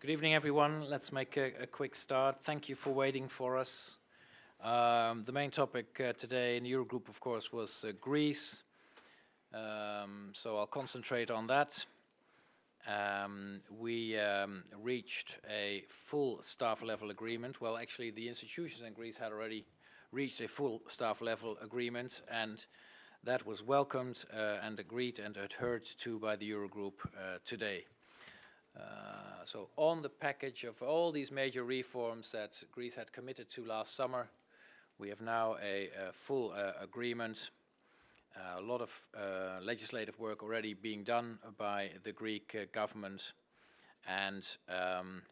Good evening, everyone. Let's make a, a quick start. Thank you for waiting for us. Um, the main topic uh, today in Eurogroup, of course, was uh, Greece. Um, so I'll concentrate on that. Um, we um, reached a full staff level agreement. Well, actually, the institutions in Greece had already reached a full staff level agreement, and that was welcomed uh, and agreed and adhered to by the Eurogroup uh, today. Uh, so on the package of all these major reforms that Greece had committed to last summer, we have now a, a full uh, agreement. Uh, a lot of uh, legislative work already being done by the Greek government and um,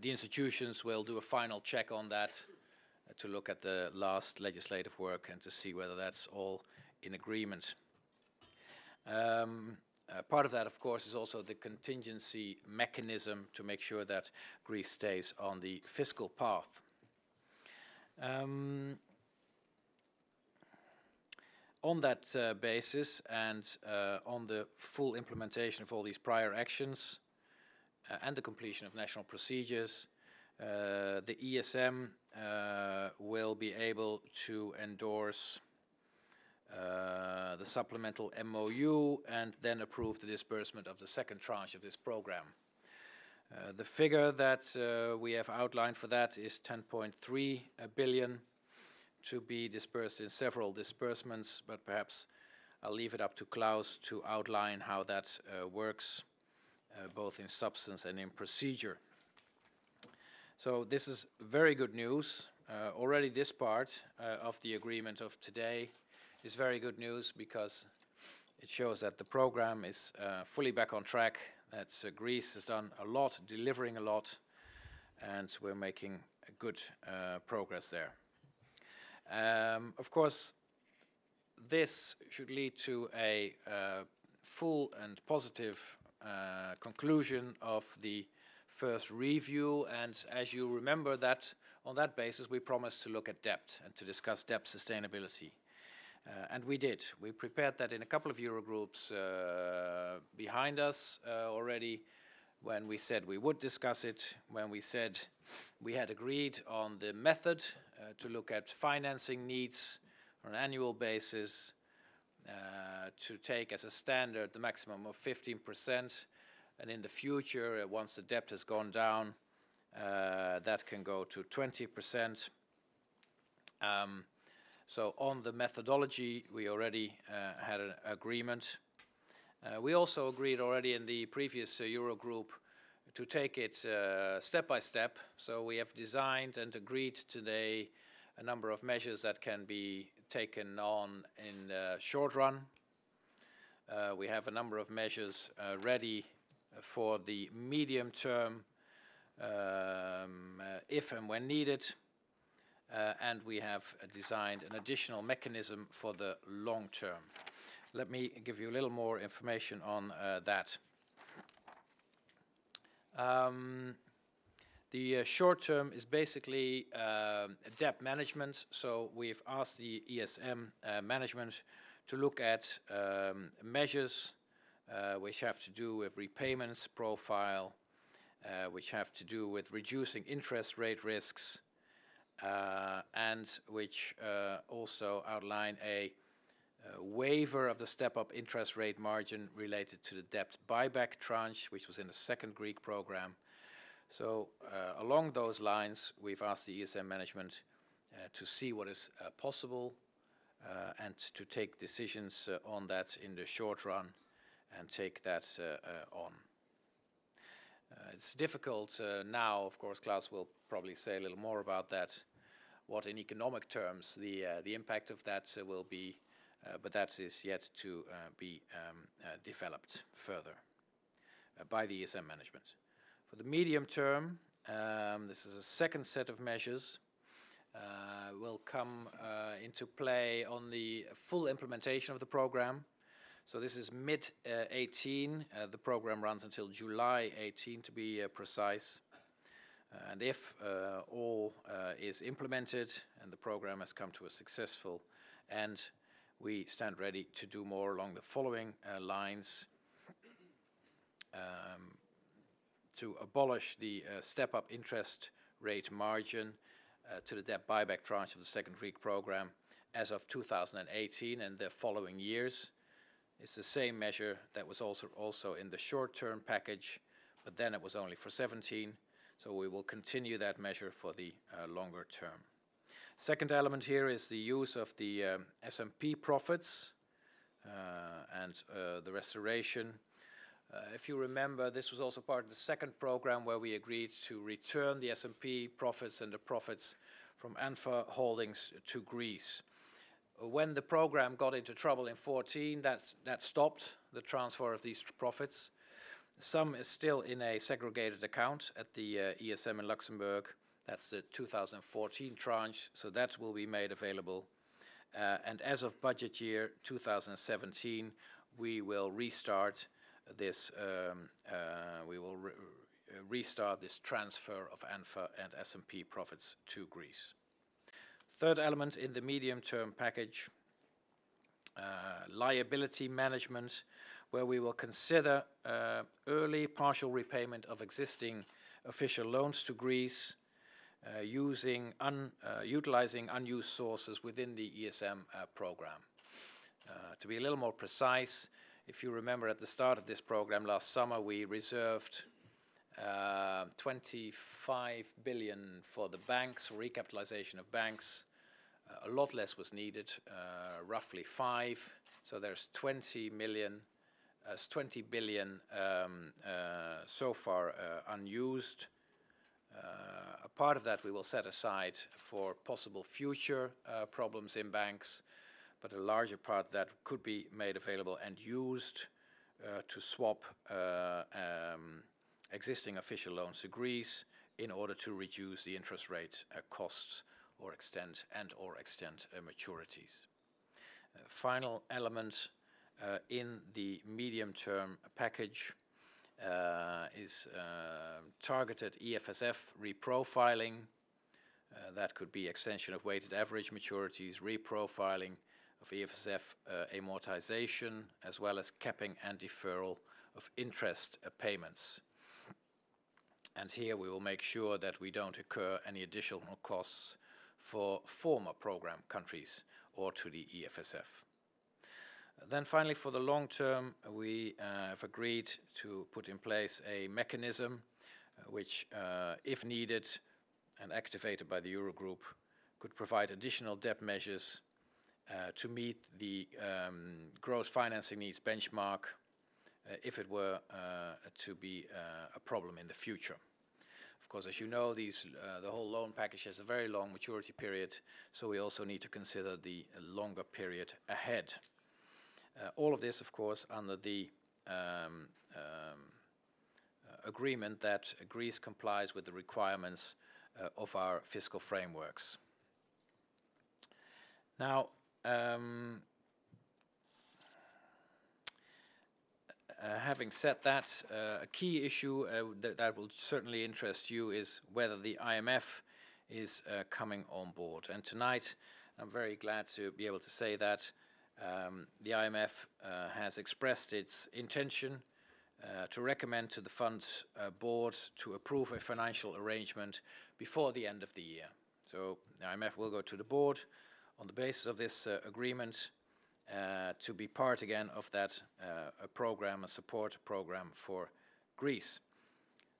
the institutions will do a final check on that to look at the last legislative work and to see whether that's all in agreement. Um, uh, part of that, of course, is also the contingency mechanism to make sure that Greece stays on the fiscal path. Um, on that uh, basis and uh, on the full implementation of all these prior actions uh, and the completion of national procedures, uh, the ESM uh, will be able to endorse uh, the supplemental MOU and then approve the disbursement of the second tranche of this program. Uh, the figure that uh, we have outlined for that is 10.3 billion to be dispersed in several disbursements, but perhaps I'll leave it up to Klaus to outline how that uh, works, uh, both in substance and in procedure. So this is very good news. Already this part of the agreement of today is very good news because it shows that the program is uh, fully back on track, that uh, Greece has done a lot, delivering a lot, and we're making good uh, progress there. Um, of course, this should lead to a uh, full and positive uh, conclusion of the first review, and as you remember that on that basis we promised to look at debt and to discuss debt sustainability. Uh, and we did. We prepared that in a couple of Eurogroups uh, behind us uh, already when we said we would discuss it, when we said we had agreed on the method uh, to look at financing needs on an annual basis, uh, to take as a standard the maximum of 15%, and in the future, uh, once the debt has gone down, that can go to 20%. Um, so on the methodology, we already uh, had an agreement. Uh, we also agreed already in the previous uh, Eurogroup to take it uh, step by step. So we have designed and agreed today a number of measures that can be taken on in the short run. Uh, we have a number of measures uh, ready for the medium term um, if and when needed. Uh, and we have uh, designed an additional mechanism for the long term. Let me give you a little more information on uh, that. Um, the uh, short term is basically uh, debt management. So we've asked the ESM uh, management to look at um, measures which have to do with repayments profile, which have to do with reducing interest rate risks, uh, and which uh, also outline a uh, waiver of the step-up interest rate margin related to the debt buyback tranche, which was in the second Greek program. So uh, along those lines, we've asked the ESM management uh, to see what is uh, possible and to take decisions on that in the short run and take that on. It's difficult now, of course, Klaus will probably say a little more about that, what in economic terms the, uh, the impact of that uh, will be, uh, but that is yet to be um, developed further by the ESM management. For the medium term, um, this is a second set of measures uh, will come uh, into play on the full implementation of the program. So this is mid-18. Uh, the program runs until July 18 to be precise. Uh, and if uh, all uh, is implemented and the program has come to a successful end, we stand ready to do more along the following lines. Um, to abolish the uh, step-up interest rate margin uh, to the debt buyback tranche of the second Greek program as of 2018 and the following years. It's the same measure that was also, also in the short-term package, but then it was only for 17, so we will continue that measure for the uh, longer term. Second element here is the use of the um, SMP profits uh, and uh, the restoration. Uh, if you remember, this was also part of the second program where we agreed to return the SMP profits and the profits from ANFA holdings to Greece. When the program got into trouble in 14, that, that stopped the transfer of these profits. Some is still in a segregated account at the uh, ESM in Luxembourg. That's the 2014 tranche, so that will be made available. Uh, and as of budget year 2017, we will restart this, um, uh, we will re restart this transfer of ANFA and SMP profits to Greece. Third element in the medium-term package, uh, liability management, where we will consider uh, early partial repayment of existing official loans to Greece, uh, using un, uh, utilizing unused sources within the ESM uh, program. Uh, to be a little more precise, if you remember at the start of this program last summer, we reserved uh, 25 billion for the banks, recapitalization of banks. Uh, a lot less was needed, uh, roughly five. So there's 20 million, uh, 20 billion um, uh, so far uh, unused. a part of that we will set aside for possible future problems in banks, but a larger part that could be made available and used to swap um, existing official loans to Greece in order to reduce the interest rate uh, costs or extend and or extend uh, maturities. Uh, final element uh, in the medium-term package uh, is uh, targeted EFSF reprofiling. that could be extension of weighted average maturities, reprofiling of EFSF amortization, as well as capping and deferral of interest payments. And here we will make sure that we don't incur any additional costs for former program countries or to the EFSF. Then finally, for the long term, we uh, have agreed to put in place a mechanism uh, which, uh, if needed and activated by the Eurogroup, could provide additional debt measures uh, to meet the um, gross financing needs benchmark if it were uh, to be uh, a problem in the future. Of course, as you know, these, the whole loan package has a very long maturity period, so we also need to consider the longer period ahead. all of this, of course, under the um, um, agreement that Greece complies with the requirements uh, of our fiscal frameworks. Now, um, having said that, uh, a key issue uh, that, that, will certainly interest you is whether the IMF is uh, coming on board. And tonight, I'm very glad to be able to say that um, the IMF uh, has expressed its intention to recommend to the fund board to approve a financial arrangement before the end of the year. So the IMF will go to the board on the basis of this agreement uh, to be part again of that uh, a program, a support program for Greece.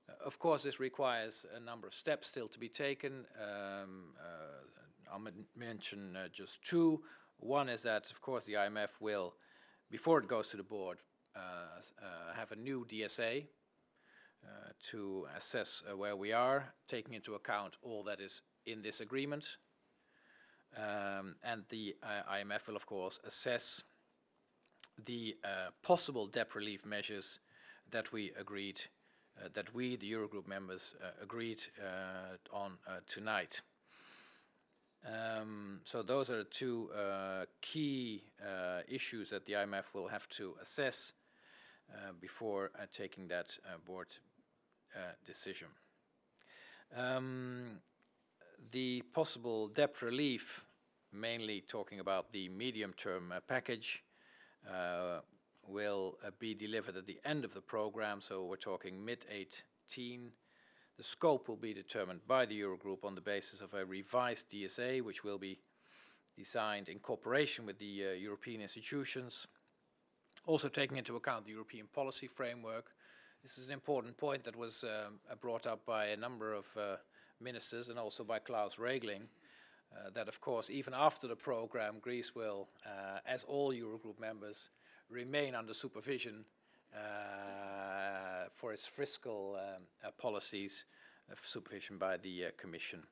Uh, of course, this requires a number of steps still to be taken. Um, I'll mention just two. One is that, of course, the IMF will, before it goes to the board, have a new DSA uh, to assess uh, where we are, taking into account all that is in this agreement, um, and the uh, IMF will, of course, assess the uh, possible debt relief measures that we agreed, uh, that we, the Eurogroup members, uh, agreed uh, on uh, tonight. Um, so those are two key issues that the IMF will have to assess before taking that board decision. Um, the possible debt relief, mainly talking about the medium-term uh, package, uh, will uh, be delivered at the end of the program, so we're talking mid-8 2018. The scope will be determined by the Eurogroup on the basis of a revised DSA, which will be designed in cooperation with the uh, European institutions, also taking into account the European policy framework. This is an important point that was um, brought up by a number of uh, ministers and also by Klaus Regling, uh, that of course even after the program Greece will, uh, as all Eurogroup members, remain under supervision uh, for its fiscal um, uh, policies, uh, supervision by the Commission.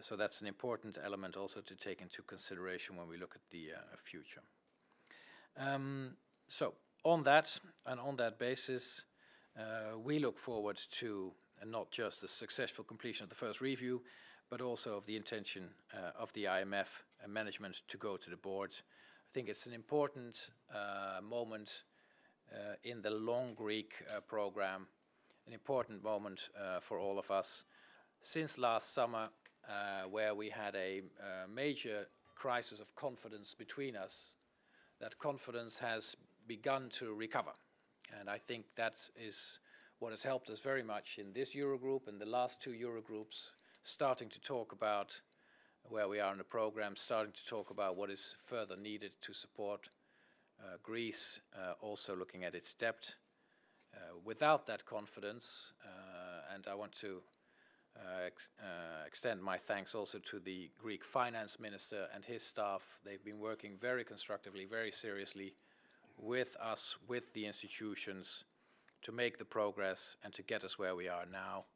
so that's an important element also to take into consideration when we look at the future. Um, so on that and on that basis, we look forward to not just the successful completion of the first review, but also of the intention uh, of the IMF and management to go to the board. I think it's an important uh, moment uh, in the long Greek uh, program, an important moment uh, for all of us. Since last summer, where we had a major crisis of confidence between us, that confidence has begun to recover. And I think that is what has helped us very much in this Eurogroup and the last two Eurogroups, starting to talk about where we are in the program, starting to talk about what is further needed to support uh, Greece, uh, also looking at its debt. Uh, without that confidence, and I want to ex extend my thanks also to the Greek finance minister and his staff. They've been working very constructively, very seriously with us, with the institutions, to make the progress and to get us where we are now.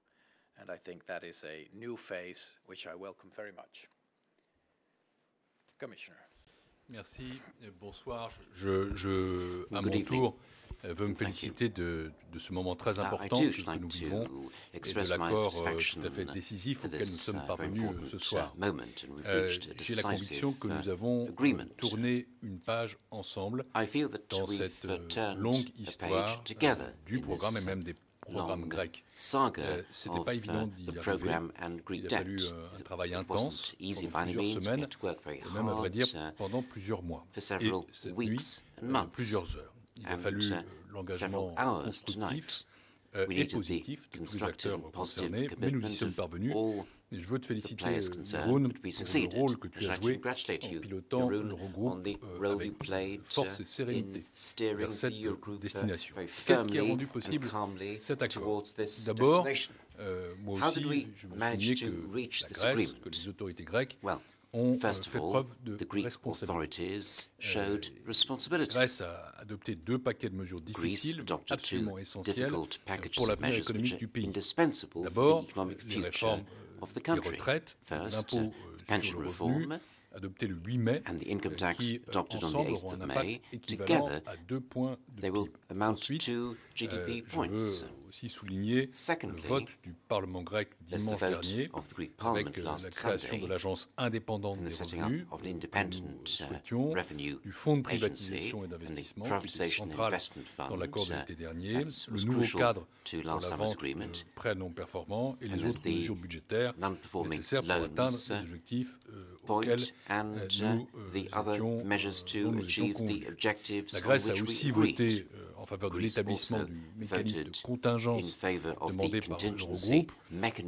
And I think that is a new phase, which I welcome very much. Commissioner. Merci, bonsoir. Je, je à mon tour, euh, veux me féliciter de, de, ce moment très uh, important que, nous vivons et de l'accord euh, tout à fait décisif auquel nous sommes uh, parvenus euh, ce soir. Euh, J'ai la conviction que nous avons tourné une page ensemble dans cette longue histoire du programme et même des programme grec. Euh, C'était pas évident uh, d'y arriver. Il a fallu euh, un travail intense pendant plusieurs semaines, et même à vrai dire uh, pendant plusieurs mois. Et cette nuit, euh, plusieurs heures. Il a fallu uh, l'engagement constructif et positif de tous les acteurs concernés, mais nous y sommes parvenus et je veux te féliciter, Jeroen, pour le rôle que tu as joué en pilotant l'Eurogroupe euh, avec force et sérénité vers cette destination. Qu'est-ce qui a rendu possible cet accord D'abord, euh, moi aussi, je me souviens que la Grèce, que les autorités grecques ont euh, fait preuve de responsabilité. Euh, Grèce a adopté deux paquets de mesures difficiles, absolument essentiels pour l'avenir économique du pays. D'abord, les réformes des retraites, l'impôt euh, sur le revenu, adopté le 8 mai, euh, qui euh, ensemble auront un impact équivalent à deux points de PIB. Ensuite, euh, je veux aussi souligner le vote du Parlement grec dimanche dernier avec la création de l'agence indépendante des revenus. nous souhaitions, du fonds de privatisation et d'investissement qui central dans l'accord de l'été dernier, le nouveau cadre pour la vente de prêts non performants et les autres mesures budgétaires nécessaires pour atteindre les objectifs auxquels nous étions. La Grèce a aussi voté en faveur de l'établissement du mécanisme de contingence demandé par l'Eurogroupe.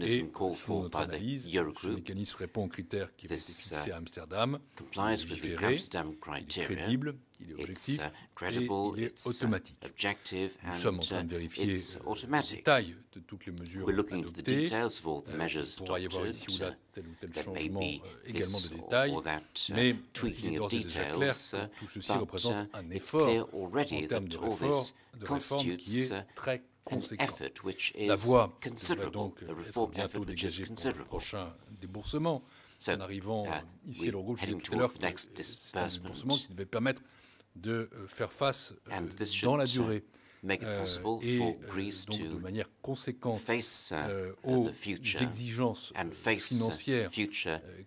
et selon notre analyse, ce mécanisme répond aux critères qui avaient été fixés à Amsterdam, légiféré, crédible, il est objectif uh, et il est automatique. Nous sommes en train de uh, vérifier les détails de toutes les mesures adoptées. Euh, il pourra y avoir ici ou là tel ou tel changement, euh, également de détails, mais euh, il est d'ores et déjà clair que tout ceci représente un effort en termes de réforme, de réforme qui est très. La voie devrait donc être bientôt dégagée pour le prochain déboursement. en arrivant uh, ici à l'Eurogroupe, je disais tout à l'heure que c'est un déboursement qui devait permettre de euh, faire face euh, dans la durée. euh, et donc de manière conséquente aux exigences financières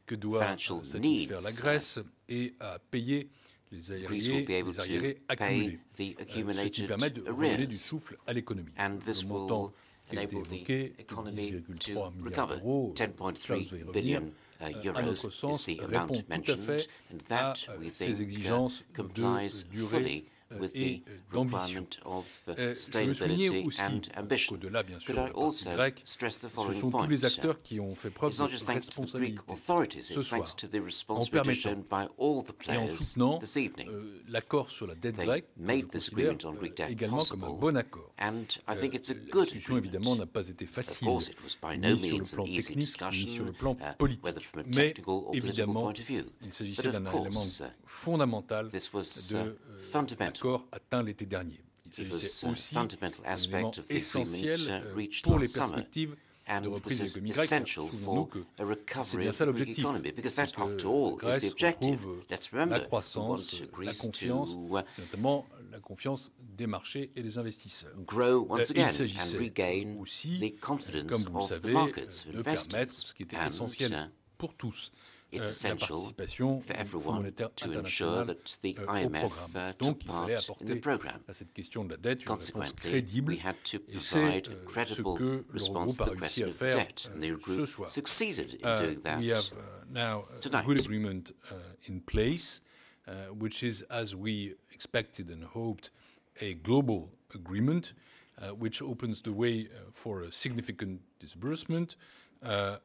que doit satisfaire la Grèce et à payer les arriérés, les arriérés accumulés, ce qui permet de redonner du souffle à l'économie. Le montant qui a été évoqué, 10,3 milliards d'euros, Klaus va y revenir, Euh, à notre sens, répond tout à fait à ces complies de durée with the requirement of sustainability and ambition. Could I also stress the following point? It's not just thanks to the Greek authorities, it's thanks to the responsibility shown by all the players this evening. They made this agreement on Greek debt possible, and I think it's a good agreement. Of course, it was by no means an easy discussion, whether from a technical or political point of view. But of course, this was fundamental. It was a fundamental aspect of the agreement reached last summer, and this is essential for a recovery of the Greek economy, because that, after all, is the objective. Let's remember, we want Greece to la confiance des marchés et des investisseurs. Grow once again and regain the confidence comme vous of savez, the markets, de permettre ce qui était essentiel pour tous, it's essential for everyone to ensure that the euh, IMF uh, took part in the program. à cette question de la dette une réponse Consequently, we had to provide euh, a credible que response to the question of the debt, and the euh, ce Eurogroup soir. succeeded in Uh, doing that. we have uh, now a tonight. good agreement uh, in place, uh, which is, as we expected and hoped, a global agreement, uh, which opens the way uh, for a significant disbursement uh,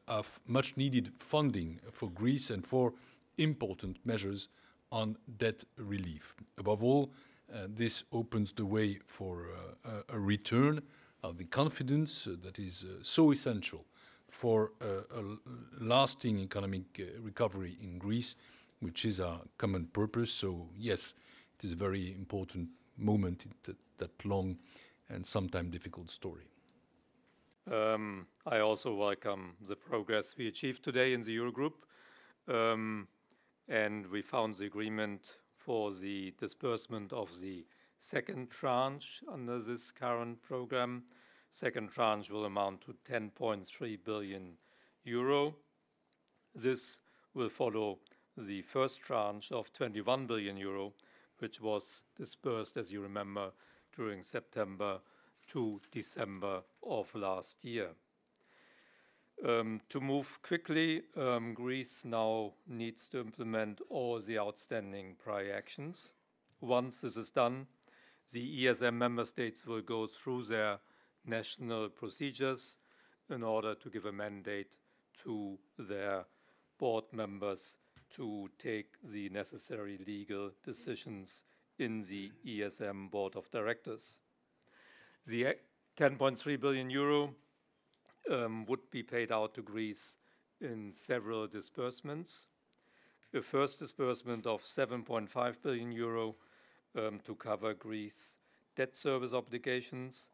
of much needed funding for Greece and for important measures on debt relief. Above all, uh, this opens the way for uh, a return of the confidence uh, that is uh, so essential for uh, a lasting economic uh, recovery in Greece, which is our common purpose. So yes, it is a very important moment in that long and sometimes difficult story. Um, I also welcome the progress we achieved today in the Eurogroup. Um, and we found the agreement for the disbursement of the second tranche under this current program. Second tranche will amount to 10.3 billion euro. This will follow the first tranche of 21 billion euro, which was disbursed, as you remember, during September to December of last year. Um, to move quickly, um, Greece now needs to implement all the outstanding prior actions. Once this is done, the ESM member states will go through their national procedures in order to give a mandate to their board members to take the necessary legal decisions in the ESM board of directors. The 10.3 billion euro um, would be paid out to Greece in several disbursements. A first disbursement of 7.5 billion euro um, to cover Greece debt service obligations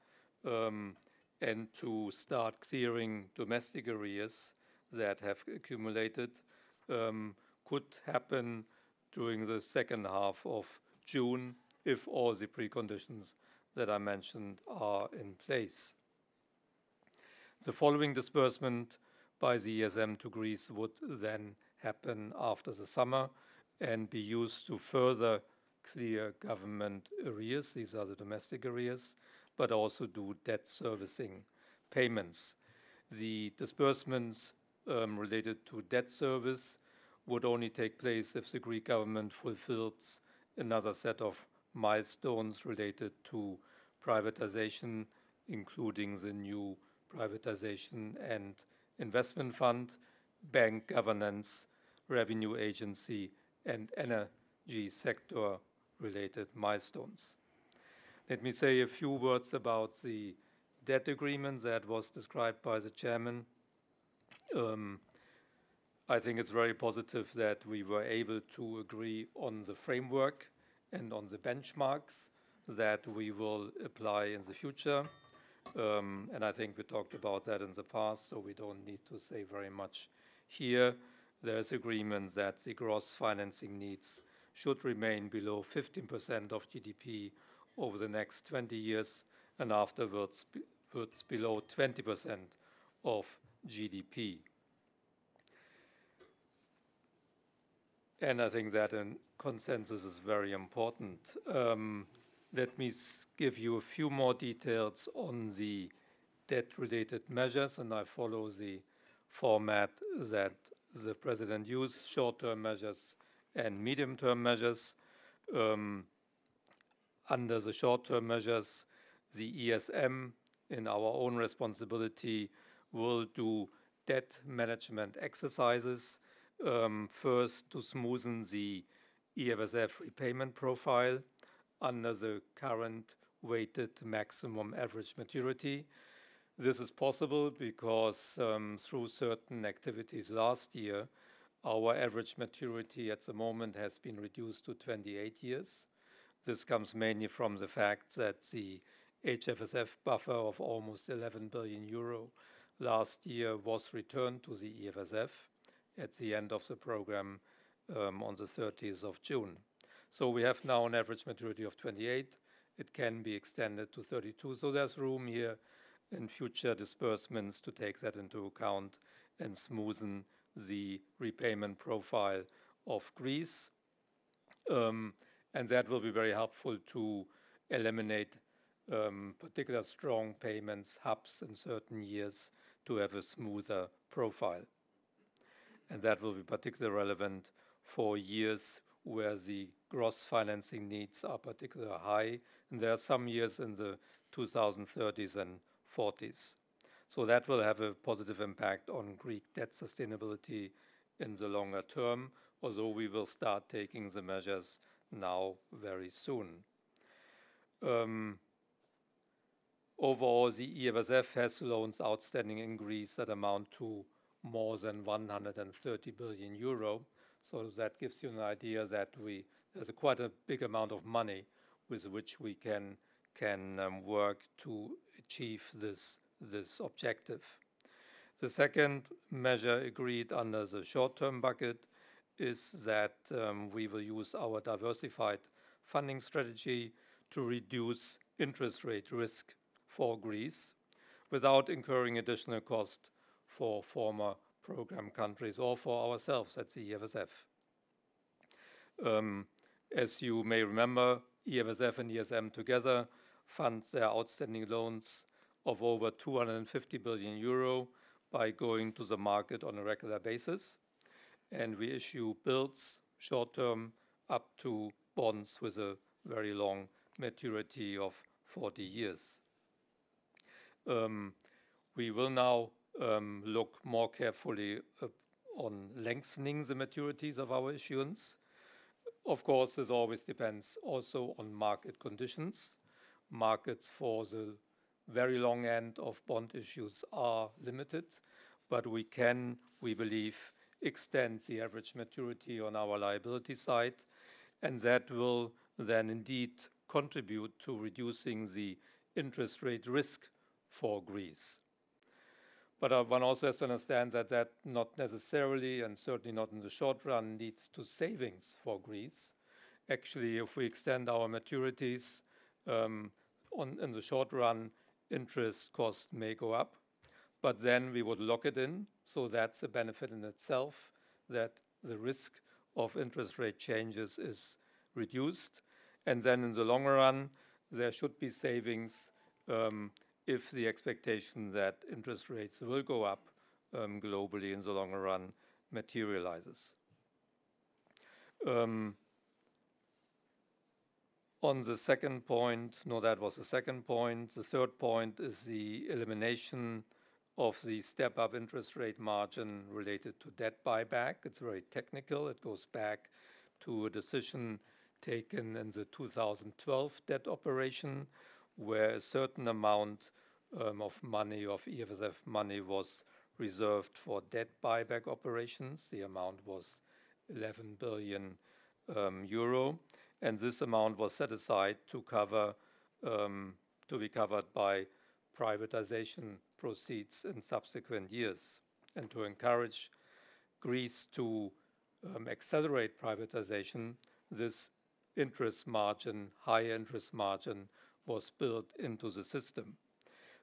um, and to start clearing domestic arrears that have accumulated um, could happen during the second half of June if all the preconditions that I mentioned are in place. The following disbursement by the ESM to Greece would then happen after the summer and be used to further clear government arrears. These are the domestic arrears, but also do debt servicing payments. The disbursements um, related to debt service would only take place if the Greek government fulfills another set of milestones related to privatization, including the new privatization and investment fund, bank governance, revenue agency, and energy sector related milestones. Let me say a few words about the debt agreement that was described by the chairman. Um, I think it's very positive that we were able to agree on the framework and on the benchmarks that we will apply in the future. Um, and I think we talked about that in the past, so we don't need to say very much here. There's agreement that the gross financing needs should remain below 15% of GDP over the next 20 years and afterwards be, below 20% of GDP. And I think that a consensus is very important. Um, let me give you a few more details on the debt-related measures, and I follow the format that the president used, short-term measures and medium-term measures. Um, under the short-term measures, the ESM, in our own responsibility, will do debt management exercises, um, first to smoothen the EFSF repayment profile under the current weighted maximum average maturity. This is possible because um, through certain activities last year, our average maturity at the moment has been reduced to 28 years. This comes mainly from the fact that the HFSF buffer of almost 11 billion euro last year was returned to the EFSF at the end of the program um, on the 30th of June. So we have now an average maturity of 28. It can be extended to 32. So there's room here in future disbursements to take that into account and smoothen the repayment profile of Greece. Um, and that will be very helpful to eliminate um, particular strong payments hubs in certain years to have a smoother profile. And that will be particularly relevant for years where the gross financing needs are particularly high. And there are some years in the 2030s and 40s. So that will have a positive impact on Greek debt sustainability in the longer term, although we will start taking the measures now very soon. Um, overall, the EFSF has loans outstanding in Greece that amount to more than 130 billion euro. So that gives you an idea that we there's a quite a big amount of money with which we can can um, work to achieve this this objective. The second measure agreed under the short-term bucket is that um, we will use our diversified funding strategy to reduce interest rate risk for Greece without incurring additional cost for former program countries or for ourselves at the EFSF. Um, as you may remember, EFSF and ESM together fund their outstanding loans of over 250 billion euro by going to the market on a regular basis. And we issue bills short term up to bonds with a very long maturity of 40 years. Um, we will now look more carefully uh, on lengthening the maturities of our issuance. Of course, this always depends also on market conditions. Markets for the very long end of bond issues are limited, but we can, we believe, extend the average maturity on our liability side, and that will then indeed contribute to reducing the interest rate risk for Greece. But uh, one also has to understand that that not necessarily, and certainly not in the short run, leads to savings for Greece. Actually, if we extend our maturities um, on, in the short run, interest cost may go up, but then we would lock it in. So that's a benefit in itself that the risk of interest rate changes is reduced. And then in the longer run, there should be savings um, if the expectation that interest rates will go up um, globally in the longer run materializes. Um, on the second point, no, that was the second point. The third point is the elimination of the step-up interest rate margin related to debt buyback. It's very technical. It goes back to a decision taken in the 2012 debt operation, where a certain amount um, of money, of EFSF money, was reserved for debt buyback operations. The amount was 11 billion um, euro and this amount was set aside to cover um, to be covered by privatization proceeds in subsequent years and to encourage Greece to um, accelerate privatization, this interest margin, high interest margin, was built into the system.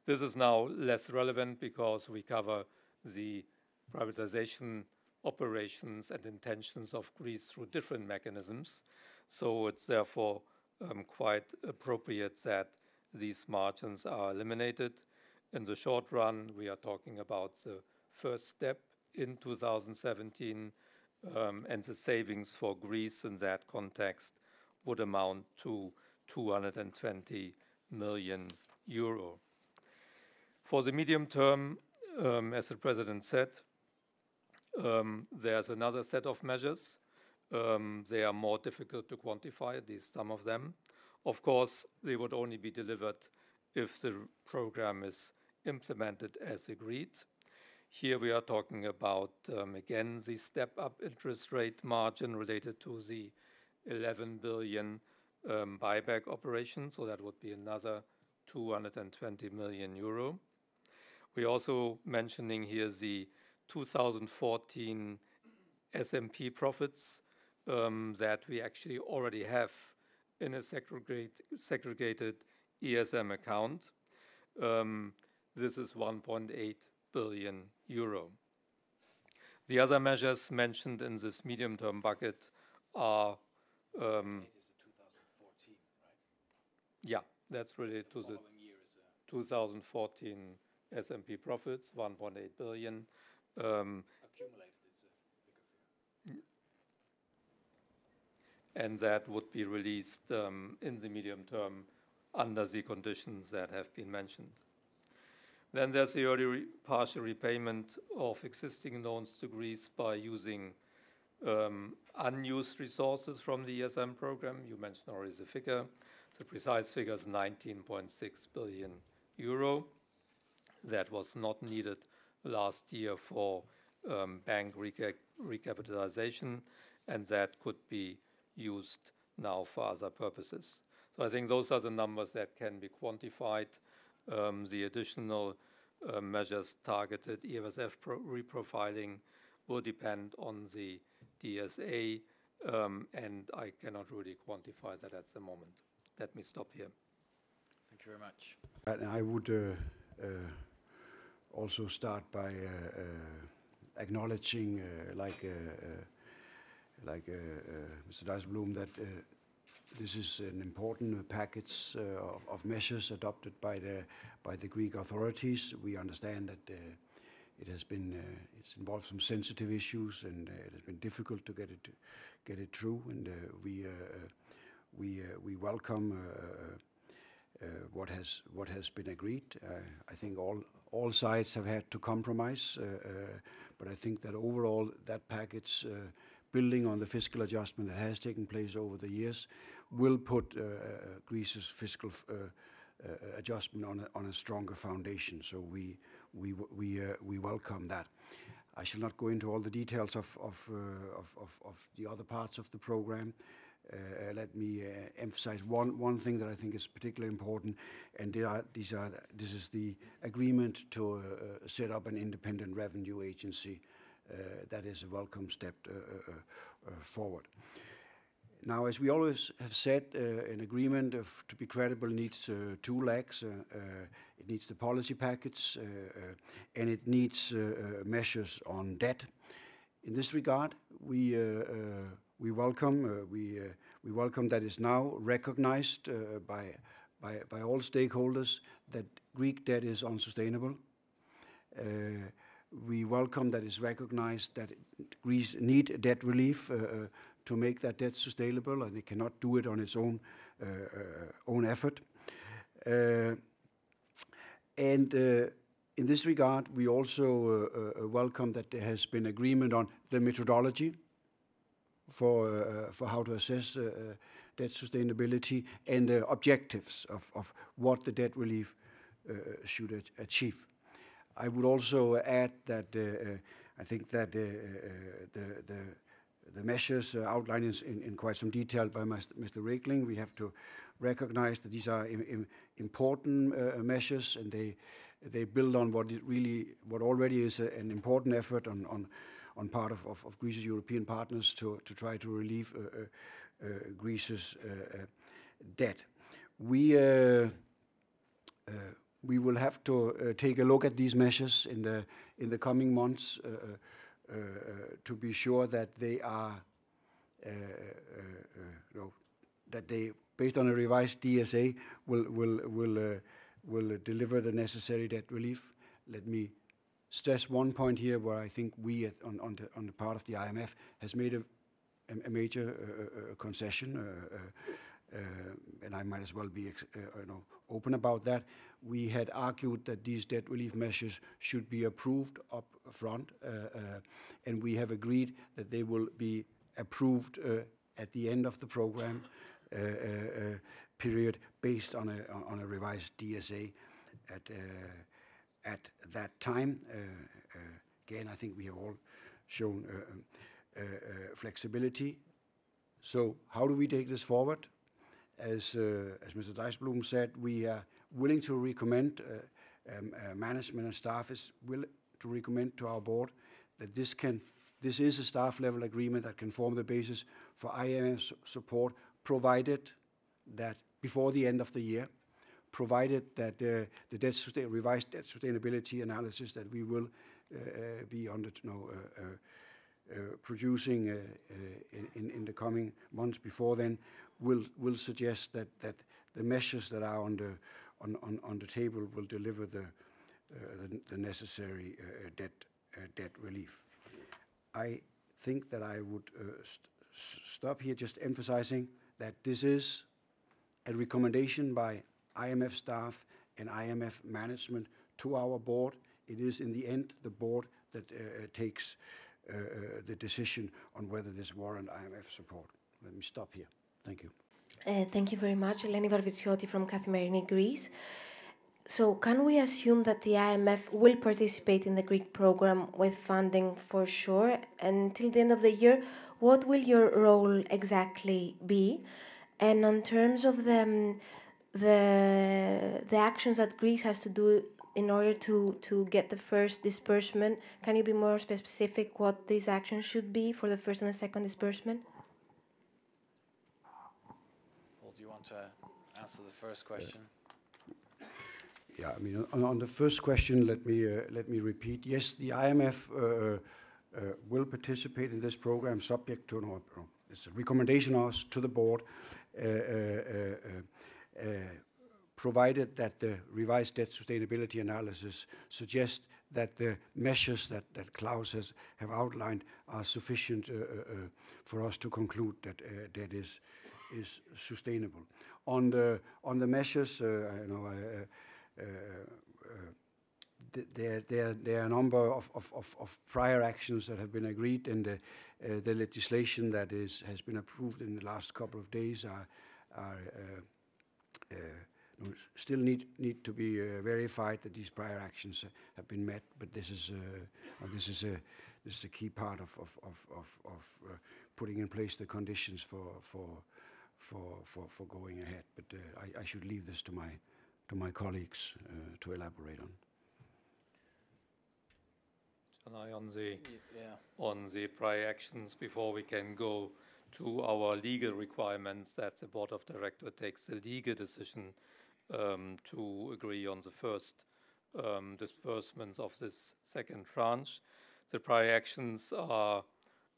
This is now less relevant because we cover the privatization operations and intentions of Greece through different mechanisms. So it's therefore um, quite appropriate that these margins are eliminated. In the short run, we are talking about the first step in 2017, um, and the savings for Greece in that context would amount to 220 million euro. For the medium term, um, as the President said, um, there's another set of measures. Um, they are more difficult to quantify, at least some of them. Of course, they would only be delivered if the program is implemented as agreed. Here we are talking about, again, the step-up interest rate margin related to the 11 billion buyback operation, so that would be another 220 million euro. We're also mentioning here the 2014 SMP profits um, that we actually already have in a segregate, segregated ESM account. Um, this is 1.8 billion euro. The other measures mentioned in this medium-term bucket are um, yeah, that's related to the 2014 SMP profits, 1.8 billion. Um, and that would be released um, in the medium term under the conditions that have been mentioned. Then there's the early re partial repayment of existing loans to Greece by using um, unused resources from the ESM program. You mentioned already the figure. The precise figure is 19.6 billion euro. That was not needed last year for um, bank reca recapitalization, and that could be used now for other purposes. So I think those are the numbers that can be quantified. Um, the additional uh, measures targeted EFSF reprofiling will depend on the DSA, um, and I cannot really quantify that at the moment. Let me stop here. Thank you very much. And I would uh, uh, also start by uh, uh acknowledging, uh, like uh, like Mr. Dijsselbloem, that this is an important package of, of, measures adopted by the by the Greek authorities. We understand that it has been uh, it's involved some sensitive issues and uh, it has been difficult to get it get it through and uh, we we we welcome what has what has been agreed. I think all all sides have had to compromise, but I think that overall that package building on the fiscal adjustment that has taken place over the years will put uh, Greece's fiscal uh, uh, adjustment on a, on a stronger foundation. So we we we uh, we welcome that. I shall not go into all the details of of uh, of, of, of, the other parts of the program. Uh, let me emphasize one one thing that I think is particularly important, and are, these are this is the agreement to set up an independent revenue agency. that is a welcome step forward. Now, as we always have said, uh, an agreement of, to be credible needs uh, two legs. Uh, uh it needs the policy package uh, uh, and it needs measures on debt. In this regard, we we welcome uh, we uh, we welcome that is now recognized uh, by by by all stakeholders that Greek debt is unsustainable. we welcome that is recognized that Greece need debt relief to make that debt sustainable, and it cannot do it on its own uh, uh, own effort. Uh, and in this regard, we also welcome that there has been agreement on the methodology for for how to assess debt sustainability and the objectives of, of what the debt relief should achieve. I would also add that uh, I think that uh, the, the the measures uh, outlined in, in, quite some detail by Mr. Regling. We have to recognize that these are important uh, measures and they they build on what really what already is a, an important effort on on on part of, of, of, Greece's European partners to to try to relieve uh, uh, uh Greece's uh, debt. We we will have to take a look at these measures in the in the coming months uh, uh, to be sure that they are, uh, know, that they, based on a revised DSA, will will will will deliver the necessary debt relief. Let me stress one point here where I think we at, on, on, the, on the part of the IMF has made a, a major uh, uh, uh concession. Uh, uh, uh, and I might as well be you know, open about that, we had argued that these debt relief measures should be approved up front, and we have agreed that they will be approved at the end of the program period based on a revised DSA at that time. Uh, uh, again, I think we have all shown uh, um, flexibility. So how do we take this forward? As Mr. Dijsselbloem said, we are willing to recommend, um, management and staff is willing to recommend to our board that this can this is a staff-level agreement that can form the basis for IMF support, provided that before the end of the year, provided that the revised debt sustainability analysis that we will be producing in the coming months before then will suggest that the measures that are on the table will deliver the uh, necessary uh, uh, debt relief. I think that I would stop here just emphasizing that this is a recommendation by IMF staff and IMF management to our board. It is, in the end, the board that uh, uh, takes uh, the decision on whether this warrant IMF support. Let me stop here. Thank you. Thank you very much. Eleni Varvitsioti from Kathimerini, Greece. So can we assume that the IMF will participate in the Greek program with funding for sure? Until the end of the year, what will your role exactly be? And on terms of the um, actions that Greece has to do in order to to get the first disbursement, can you be more specific what these actions should be for the first and the second disbursement? Well, do you want to answer the first question? Yeah, I mean, on the first question, let me uh, let me repeat. Yes, the IMF uh, uh, will participate in this program subject to, no, it's a recommendation to the board, uh, Uh, provided that the revised debt sustainability analysis suggests that the measures that that Klaus has have outlined are sufficient uh, uh, for us to conclude that debt is sustainable. On the on the measures, you know, there there there are a number of of of prior actions that have been agreed, and the the legislation that has been approved in the last couple of days Uh, still need need to be uh, verified that these prior actions uh, have been met. But this is this is a this is a key part of of of of putting in place the conditions for for for for going ahead. But I should leave this to my to my colleagues to elaborate on. On the yeah. on the prior actions, before we can go to our legal requirements, that the board of director takes the legal decision um, to agree on the first um, disbursements of this second tranche. The prior actions are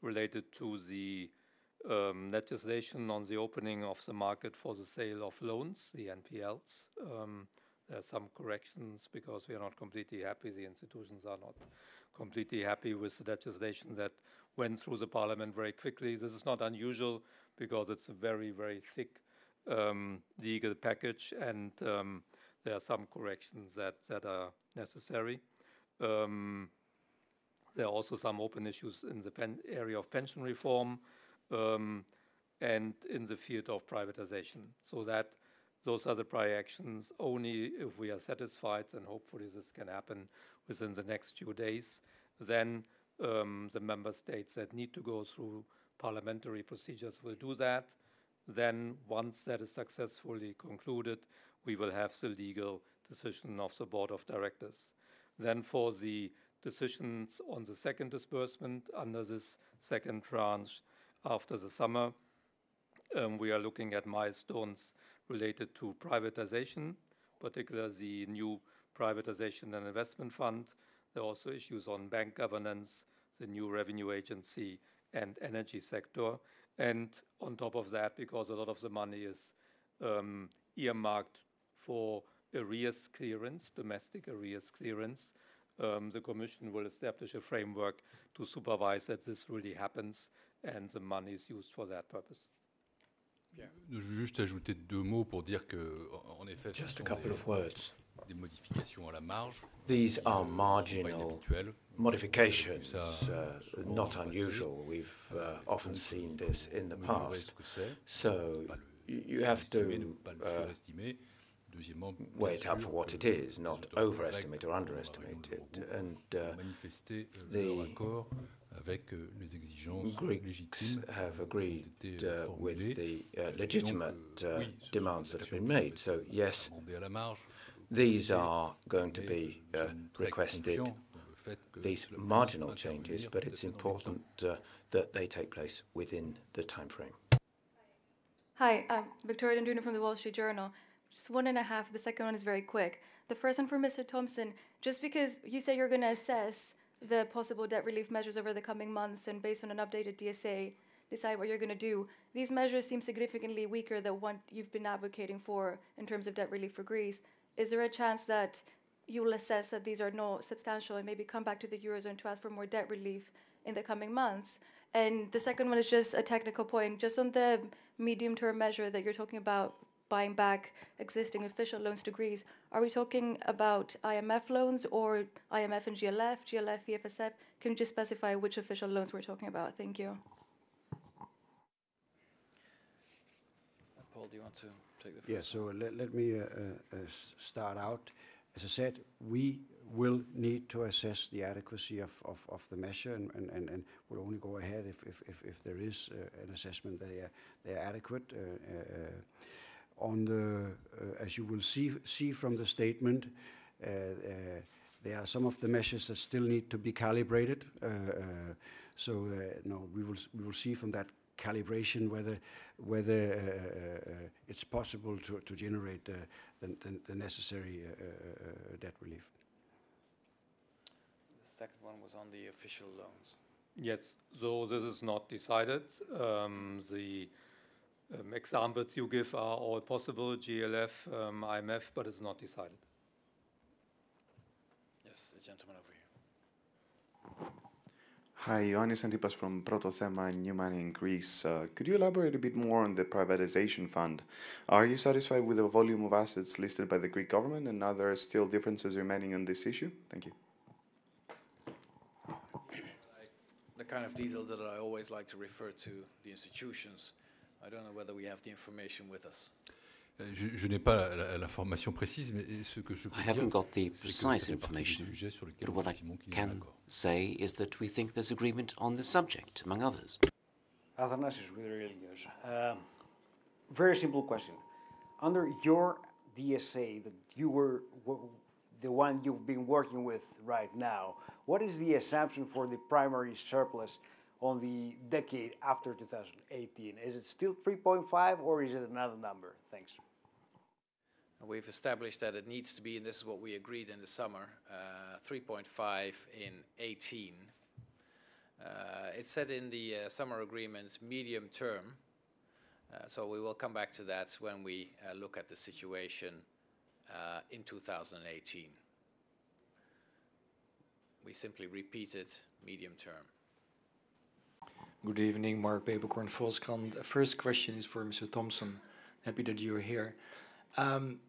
related to the um, legislation on the opening of the market for the sale of loans, the NPLs. There are some corrections because we are not completely happy. The institutions are not completely happy with the legislation that went through the parliament very quickly. This is not unusual because it's a very, very thick um, legal package, and um, there are some corrections that that are necessary. Um, there are also some open issues in the area of pension reform and in the field of privatization. So that those are the prior actions. Only if we are satisfied, and hopefully this can happen within the next few days, then Um, the member states that need to go through parliamentary procedures will do that. Then once that is successfully concluded, we will have the legal decision of the board of directors. Then for the decisions on the second disbursement under this second tranche after the summer, um, we are looking at milestones related to privatization, particularly the new privatization and investment fund. There are also issues on bank governance, the new revenue agency, and energy sector. And on top of that, because a lot of the money is um, earmarked for arrears clearance, domestic arrears clearance, um, the Commission will establish a framework to supervise that this really happens and the money is used for that purpose. Je veux juste ajouter deux mots pour dire que, en effet, Just a couple of words. Des modifications à la marge. These are marginal modifications, uh, not unusual. We've uh, often seen this in the past. So you have to uh, weigh it up for what it is, not overestimate or underestimate it. And uh, the Greeks have agreed uh, with the uh, legitimate uh, demands that have been made. So yes, these are going to be uh, requested, these marginal changes, but it's important uh, that they take place within the time frame. Hi, I'm Victoria Dendrinou from the Wall Street Journal. Just one and a half. The second one is very quick. The first one for Mr. Thomsen. Just because you say you're going to assess the possible debt relief measures over the coming months and based on an updated DSA, decide what you're going to do. These measures seem significantly weaker than what you've been advocating for in terms of debt relief for Greece is there a chance that you will assess that these are not substantial and maybe come back to the Eurozone to ask for more debt relief in the coming months? And the second one is just a technical point, just on the medium term measure that you're talking about buying back existing official loans to Greece. Are we talking about IMF loans or IMF and GLF, GLF, EFSF? Can you just specify which official loans we're talking about? Thank you. Paul, do you want to? Take the first. Yeah, so let, let me uh, uh, start out. As I said, we will need to assess the adequacy of, of, of the measure and, and, and, and will only go ahead if, if, if, if there is uh, an assessment that they are, they are adequate. Uh, uh, on the, uh, as you will see, see from the statement, there are some of the measures that still need to be calibrated. so no, we will, we will see from that calibration whether whether uh, uh, it's possible to, to generate the, the, the necessary uh, debt relief. The second one was on the official loans. Yes, so this is not decided. Um, the um, examples you give are all possible, GLF, um, IMF, but it's not decided. Yes, the gentleman over here. Hi, Ioannis Antipas from Protothema New Money in Greece. Uh, could you elaborate a bit more on the privatization fund? Are you satisfied with the volume of assets listed by the Greek government and are there still differences remaining on this issue? Thank you. The kind of detail that I always like to refer to the institutions. I don't know whether we have the information with us. Je, je n'ai pas l'information précise, mais ce que je peux I haven't got the precise information, but what I can say is that we think there's agreement on the subject, among others. Athanasius with Real Uh, very simple question. Under your DSA that you were the one you've been working with right now, what is the assumption for the primary surplus on the decade after 2018? Is it still 3.5 or is it another number? Thanks. We've established that it needs to be, and this is what we agreed in the summer, uh, 3.5 in 18. Uh, it's said in the uh, summer agreements medium term, uh, so we will come back to that when we uh, look at the situation uh, in 2018. We simply repeated medium term. Good evening, Mark Peeperkorn, Volkskrant. First question is for Mr. Thomsen. Happy that you're here. Um,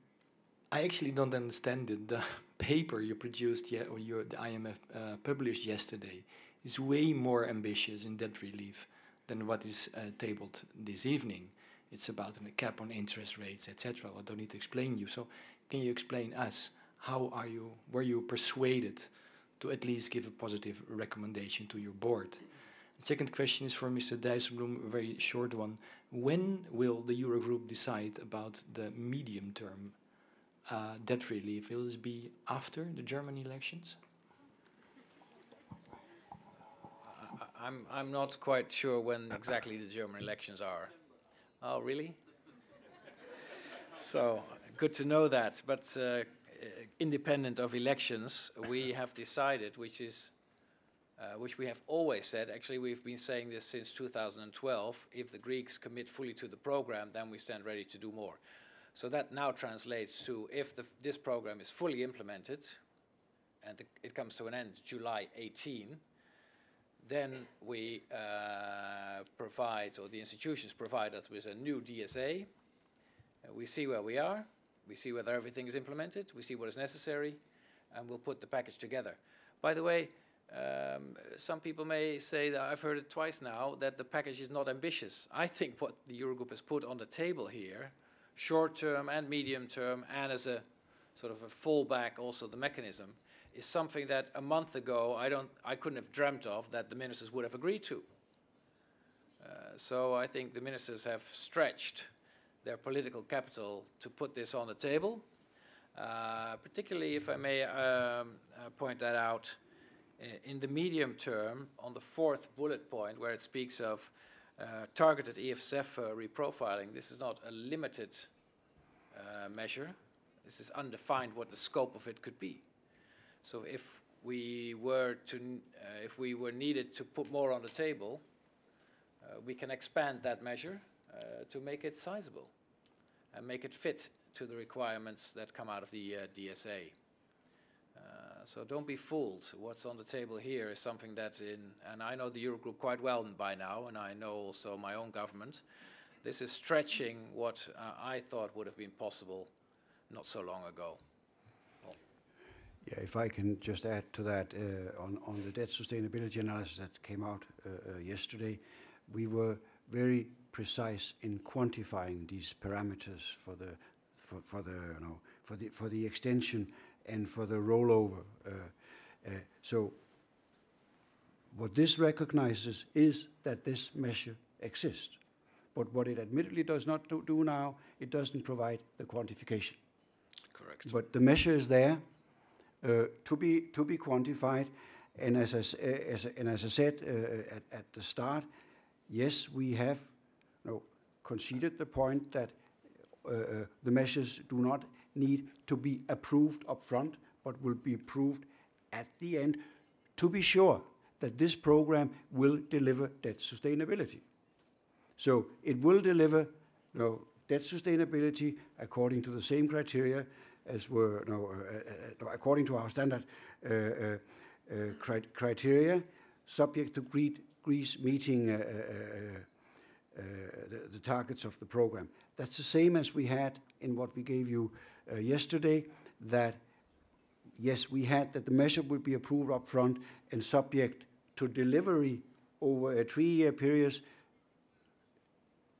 I actually don't understand it. The paper you produced, yet, or your, the IMF uh, published yesterday, is way more ambitious in debt relief than what is uh, tabled this evening. It's about a cap on interest rates, etc. I don't need to explain you. So, can you explain us how are you? Were you persuaded to at least give a positive recommendation to your board? Second question is for Mr. Dijsselbloem, a very short one. When will the Eurogroup decide about the medium-term uh, debt relief? Will this be after the German elections? I'm, I'm not quite sure when exactly the German elections are. Oh, really? so, good to know that. But uh, independent of elections, we have decided, which is uh, which we have always said, actually we've been saying this since 2012, if the Greeks commit fully to the program, then we stand ready to do more. So that now translates to if the, this program is fully implemented and the, it comes to an end July 18, then we uh, provide, or the institutions provide us with a new DSA. Uh, we see where we are, we see whether everything is implemented, we see what is necessary, and we'll put the package together. By the way, um, some people may say that I've heard it twice now that the package is not ambitious. I think what the Eurogroup has put on the table here, short term and medium term, and as a sort of a fallback also the mechanism, is something that a month ago I don't, I couldn't have dreamt of that the ministers would have agreed to. Uh, so I think the ministers have stretched their political capital to put this on the table. Uh, particularly, if I may um, uh, point that out, in the medium term, on the fourth bullet point, where it speaks of uh, targeted EFSF uh, reprofiling, this is not a limited uh, measure. This is undefined what the scope of it could be. So if we were to, uh, if we were needed to put more on the table, uh, we can expand that measure uh, to make it sizable and make it fit to the requirements that come out of the DSA. So don't be fooled. What's on the table here is something that's in, and I know the Eurogroup quite well by now, and I know also my own government. This is stretching what uh, I thought would have been possible not so long ago. Yeah, if I can just add to that, uh, on, on the debt sustainability analysis that came out uh, uh, yesterday, we were very precise in quantifying these parameters for the, for, for the, you know, for the, for the extension and for the rollover. Uh, uh, so what this recognizes is that this measure exists. But what it admittedly does not do, do now, it doesn't provide the quantification. Correct. But the measure is there uh, to be to be quantified, and as I, as, and as I said uh, at, at the start, yes, we have you know, conceded the point that uh, uh the measures do not need to be approved up front, but will be approved at the end to be sure that this program will deliver debt sustainability. So it will deliver you know, debt sustainability according to the same criteria as were you know, uh, uh, according to our standard uh, uh, uh cri criteria, subject to Greece meeting uh, the, the, targets of the program. That's the same as we had in what we gave you uh, yesterday that yes, we had that the measure would be approved up front and subject to delivery over a three-year period,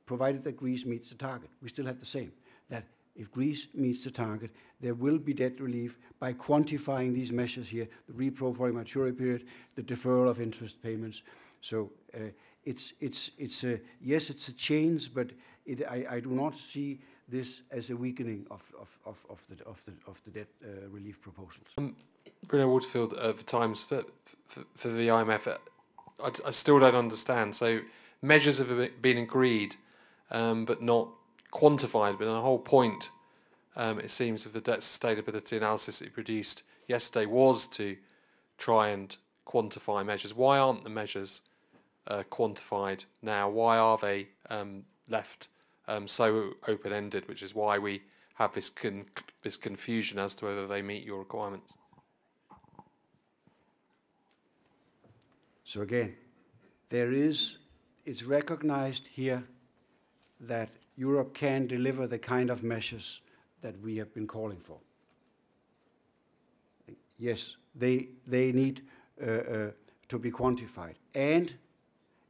provided that Greece meets the target. We still have the same, that if Greece meets the target, there will be debt relief by quantifying these measures here, the reprofiling maturity period, the deferral of interest payments. So uh, it's, it's, it's a, yes, it's a change, but it, I, I do not see this as a weakening of, of, of, of, the, of, the, of the debt uh, relief proposals. Um, Bruno Waterfield uh, for Times for, for, for the IMF. Uh, I, I, still don't understand. So measures have been agreed, um, but not quantified. But the whole point, um, it seems, of the debt sustainability analysis that you produced yesterday was to try and quantify measures. Why aren't the measures uh, quantified now? Why are they um, left um, so open-ended, which is why we have this con this confusion as to whether they meet your requirements. So again, there is, it's recognized here that Europe can deliver the kind of measures that we have been calling for. Yes, they, they need uh, uh, to be quantified. And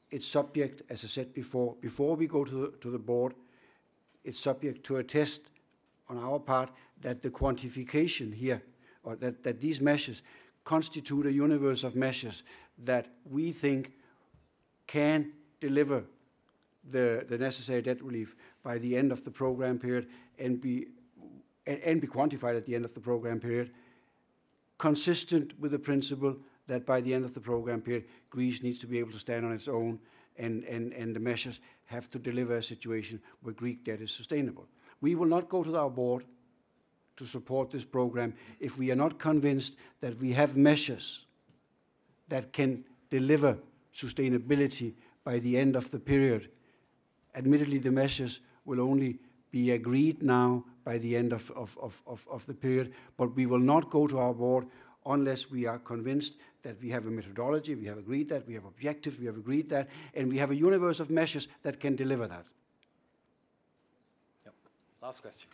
it's subject, as I said before, before we go to the, to the board, it's subject to a test on our part that the quantification here, or that, that these measures constitute a universe of measures that we think can deliver the, the necessary debt relief by the end of the program period and be, and, and be quantified at the end of the program period, consistent with the principle that by the end of the program period, Greece needs to be able to stand on its own and, and, and the measures have to deliver a situation where Greek debt is sustainable. We will not go to our board to support this program if we are not convinced that we have measures that can deliver sustainability by the end of the period. Admittedly, the measures will only be agreed now by the end of, of, of, of, the period, but we will not go to our board unless we are convinced that we have a methodology, we have agreed that, we have objectives, we have agreed that, and we have a universe of measures that can deliver that. Yep. Last question.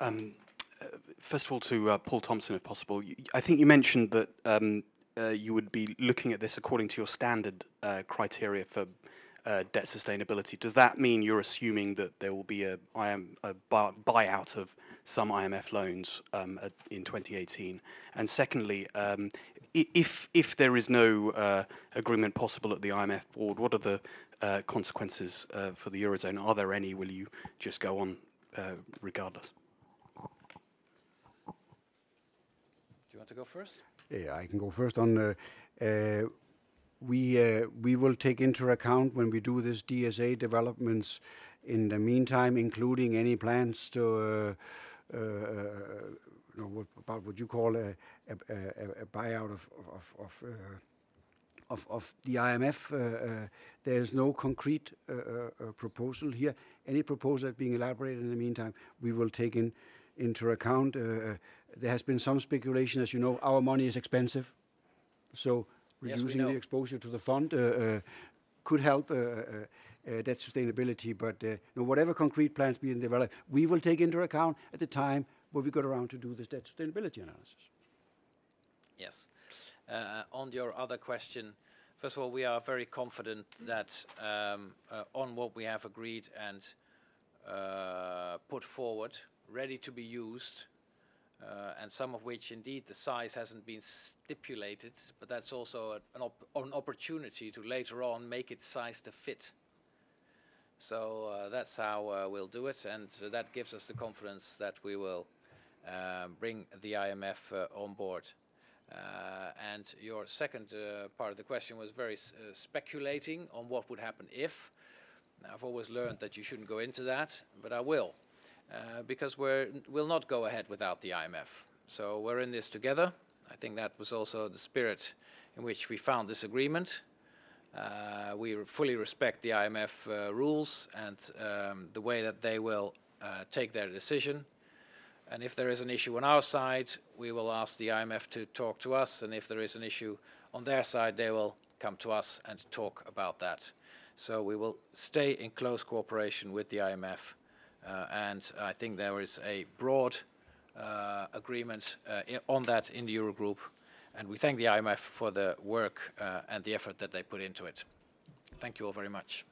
Um, uh, first of all, to uh, Paul Thomsen, if possible, I think you mentioned that um, uh, you would be looking at this according to your standard uh, criteria for uh, debt sustainability. Does that mean you're assuming that there will be a, a buyout of some IMF loans um, in 2018? And secondly, um, if if there is no uh, agreement possible at the IMF board, what are the uh, consequences uh, for the eurozone? Are there any? Will you just go on uh, regardless? Do you want to go first? Yeah, I can go first on. Uh, uh, we we will take into account when we do this DSA developments in the meantime, including any plans to uh, you Uh, uh, uh, know, what, about what you call a, a, a, a buyout of of of, uh, of, of the IMF. Uh, there is no concrete proposal here. Any proposal that's being elaborated in the meantime, we will take in into account. there has been some speculation, as you know, our money is expensive, so reducing yes, the exposure to the fund could help uh, that sustainability. But uh, you know, whatever concrete plans being developed, we will take into account at the time when we get around to do this debt sustainability analysis. Yes. Uh, on your other question, first of all, we are very confident that um, uh, on what we have agreed and uh, put forward, ready to be used, uh, and some of which indeed the size hasn't been stipulated, but that's also an, op an opportunity to later on make it size to fit. So uh, that's how uh, we'll do it, and uh, that gives us the confidence that we will um, bring the IMF uh, on board. Uh, and your second part of the question was very speculating on what would happen if. I've always learned that you shouldn't go into that, but I will, because we will not go ahead without the IMF. So we're in this together. I think that was also the spirit in which we found this agreement. Uh, we fully respect the IMF uh, rules and um, the way that they will uh, take their decision. And if there is an issue on our side, we will ask the IMF to talk to us. And if there is an issue on their side, they will come to us and talk about that. So we will stay in close cooperation with the IMF. Uh, and I think there is a broad uh, agreement uh, on that in the Eurogroup and we thank the IMF for the work uh, and the effort that they put into it. Thank you all very much.